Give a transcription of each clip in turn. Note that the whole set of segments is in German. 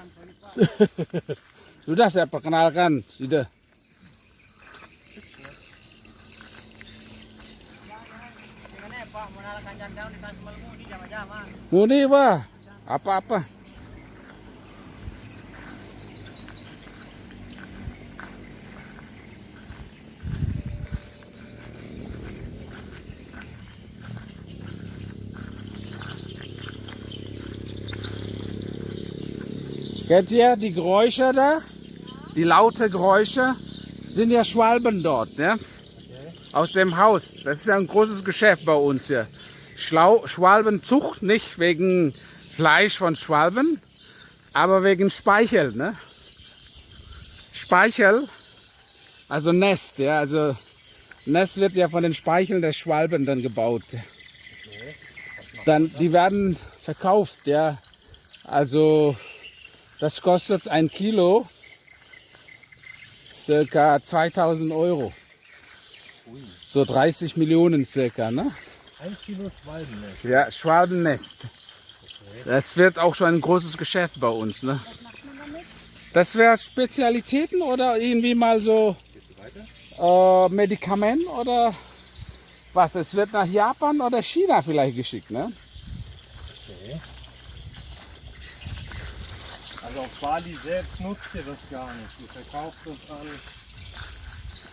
Sudah saya perkenalkan, sudah. Muni pak, apa-apa. Kennt ihr die Geräusche da? Die laute Geräusche sind ja Schwalben dort, ne? Aus dem Haus. Das ist ja ein großes Geschäft bei uns hier. Schlau Schwalbenzucht, nicht wegen Fleisch von Schwalben, aber wegen Speichel, ne? Speichel, also Nest, ja, also Nest wird ja von den Speicheln der Schwalben dann gebaut. Dann, die werden verkauft, ja. Also das kostet ein Kilo circa 2000 Euro. So 30 Millionen circa, ne? Ein Kilo Schwalbennest. Ja, Schwalbennest. Das wird auch schon ein großes Geschäft bei uns, ne? Das wäre Spezialitäten oder irgendwie mal so äh, Medikament oder was? Es wird nach Japan oder China vielleicht geschickt, ne? Auf Bali selbst nutzt ihr das gar nicht. Ihr verkauft es an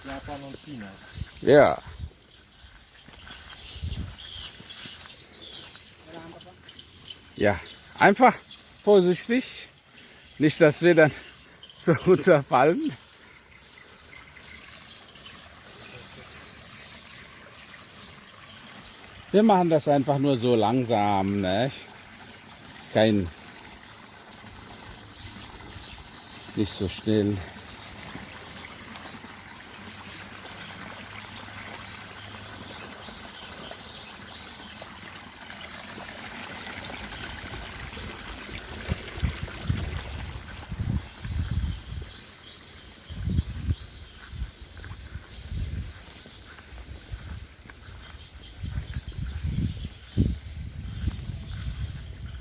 Japan und China. Ja. Ja, einfach vorsichtig. Nicht, dass wir dann so runterfallen. Wir machen das einfach nur so langsam, ne? Kein. nicht so schnell.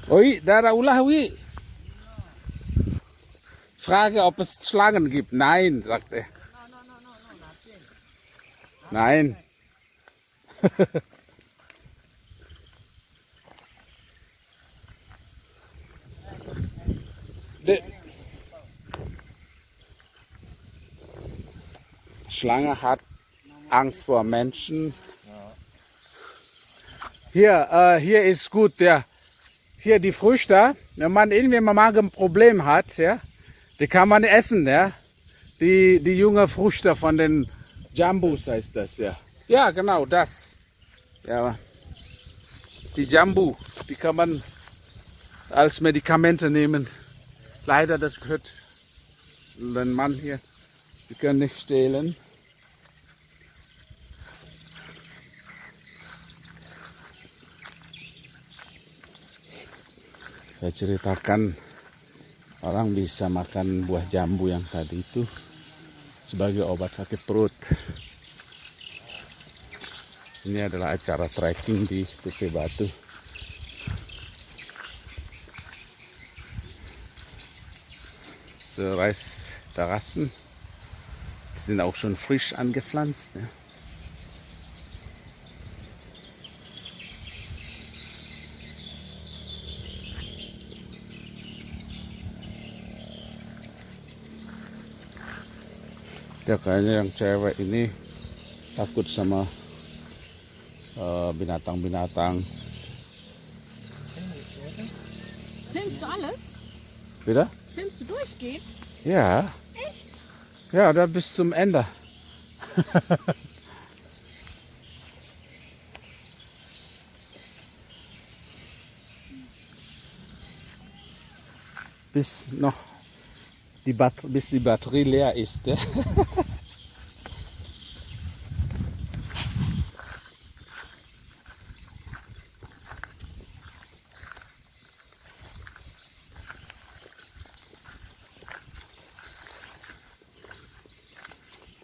Oye. Frage, ob es Schlangen gibt. Nein, sagt er. Nein. Schlange hat Angst vor Menschen. Hier, äh, hier ist gut, der hier die Früchte, wenn man irgendwie mal ein Problem hat, ja, die kann man essen, ja. Die, die junge Früchte von den Jambus heißt das, ja. Ja, genau, das. Ja. Die Jambu, die kann man als Medikamente nehmen. Leider, das gehört den Mann hier. Die können nicht stehlen. saya ceritakan orang bisa makan buah jambu yang tadi itu sebagai obat sakit perut. Ini adalah acara trekking di Tuke Batu. So Reisterrassen die sind auch schon frisch angepflanzt ne? Ya kayaknya yang cewek ini takut sama eh, binatang-binatang Filmst du alles? wieder Filmst du durchgehend? ja Echt? ja da bis zum Ende bis noch die Bat bis die Batterie leer ist. Ja.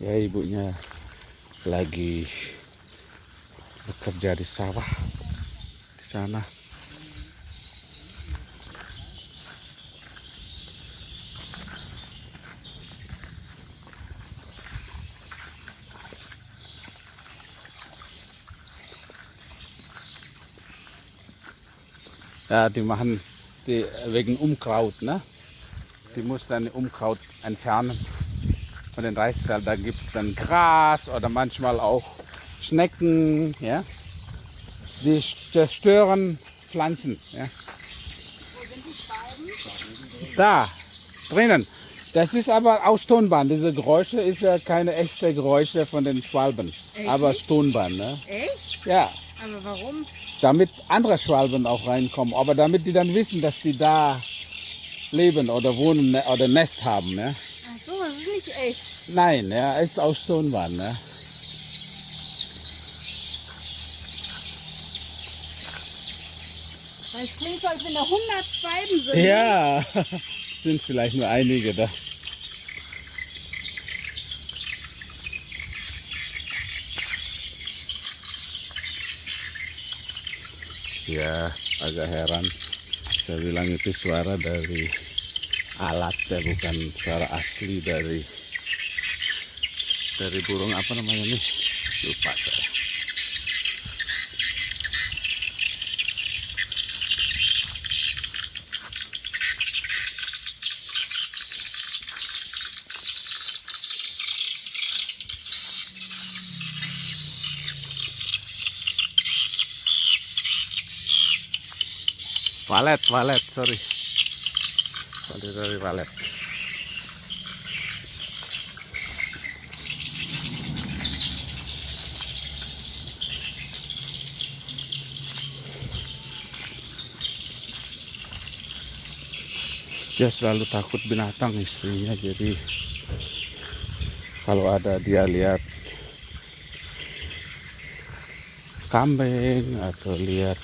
Ya ibunya lagi bekerja di sawah di sana. Ja, die machen die wegen Unkraut, ne? Die muss dann Unkraut entfernen. Von den Reisfeldern gibt es dann Gras oder manchmal auch Schnecken, ja? Die zerstören Pflanzen, ja? Da, drinnen. Das ist aber aus Tonband. Diese Geräusche ist ja keine echte Geräusche von den Schwalben, aber Tonband, ne? Echt? Ja, Aber warum? damit andere Schwalben auch reinkommen, aber damit die dann wissen, dass die da leben oder wohnen ne, oder Nest haben, ne? Ach so, das ist nicht echt. Nein, ja, ist aus Tonband, ne? Weil es klingt so, als wenn da 100 Schwalben sind. Ja, sind vielleicht nur einige da. Ya, agak heran. Saya bilang itu suara dari alat ya, bukan suara asli dari dari burung apa namanya nih? Lupa saya. Walet, walet, sorry. Sorry, sorry, walet. Dia selalu takut binatang istrinya, jadi kalau ada dia lihat kambing atau lihat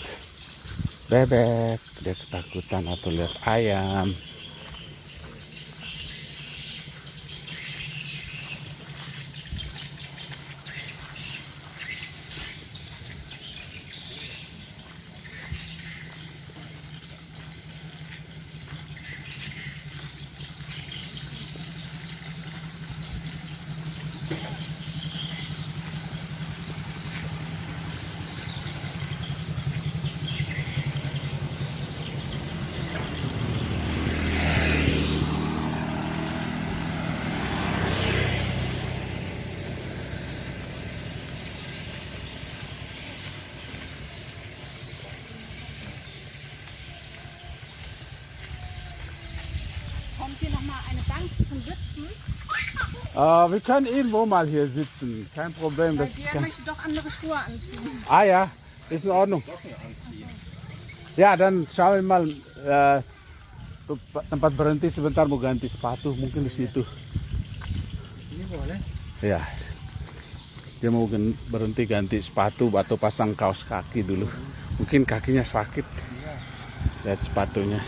bebek dia ketakutan atau lihat ayam Äh, wir können irgendwo mal hier sitzen, kein Problem. Weil Das der kann... möchte doch andere Schuhe anziehen. Ah ja, ist in Ordnung. Ya, dan syawi mal eh, tempat berhenti sebentar mau ganti sepatu mungkin di situ. Ini boleh. Ya, dia mau berhenti ganti sepatu atau pasang kaos kaki dulu. Mungkin kakinya sakit. Lihat sepatunya.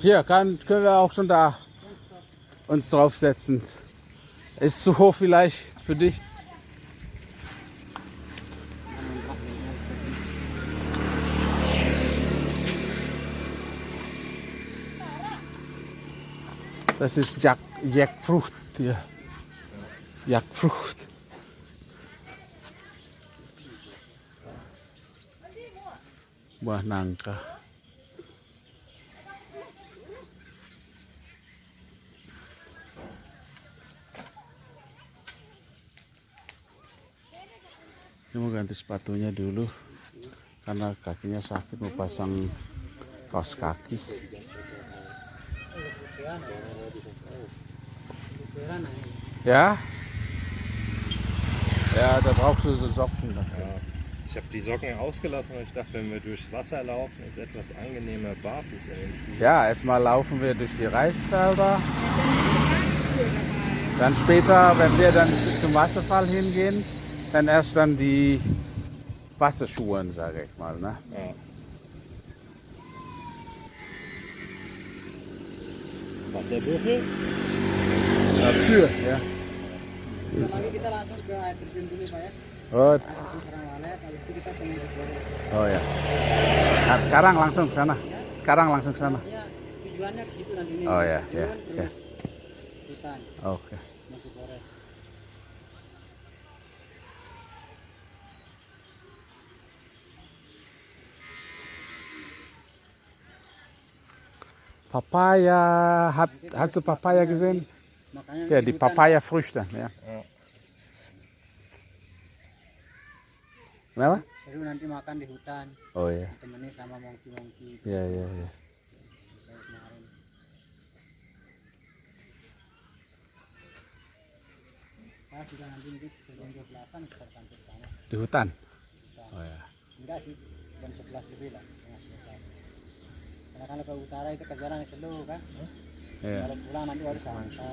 Hier kann, können wir auch schon da uns draufsetzen. Ist zu hoch vielleicht für dich? Das ist Jack, Jackfrucht hier. Jackfrucht. Buah nangka. Ganti sepatunya dulu karena kakinya sakit mau pasang kaos kaki. Ja? Ja, da brauchst du so Socken dafür. Ich habe die Socken ausgelassen, weil ich dachte, wenn wir durchs Wasser laufen, ist etwas angenehmer barfuß in den Schuhen. Ja, erstmal laufen wir durch die Reisfelder. Dann später, wenn wir dann zum Wasserfall hingehen, dann erst dann die Wasserschuhe, sage ich mal. Ne? Ja. Wasserbüffel? Ja. Lagi kita langsung ke air terjun dulu Pak ya. Oh, oh ya. Nah, sekarang langsung ke sana. Sekarang langsung ke sana. Ya, tujuannya ke situ nanti nih. Oh, ya, ya, hutan, Oke. mau Papaya, hat, hast du Papaya gesehen? Ja, die Papaya-Früchte. Ja. Kenapa? Seru nanti makan di hutan, Oh ya, temenin sama monkey-monkey ya, ya, ya. kayak kemarin. Nah, sudah nanti mungkin jam 12-an kita sampai sana. Di hutan. Oh ya. Enggak sih, jam 11 lebih lah, setengah 12. karena kalau ke utara itu kejaran ke Selu kan yeah. kalau pulang nanti harus santai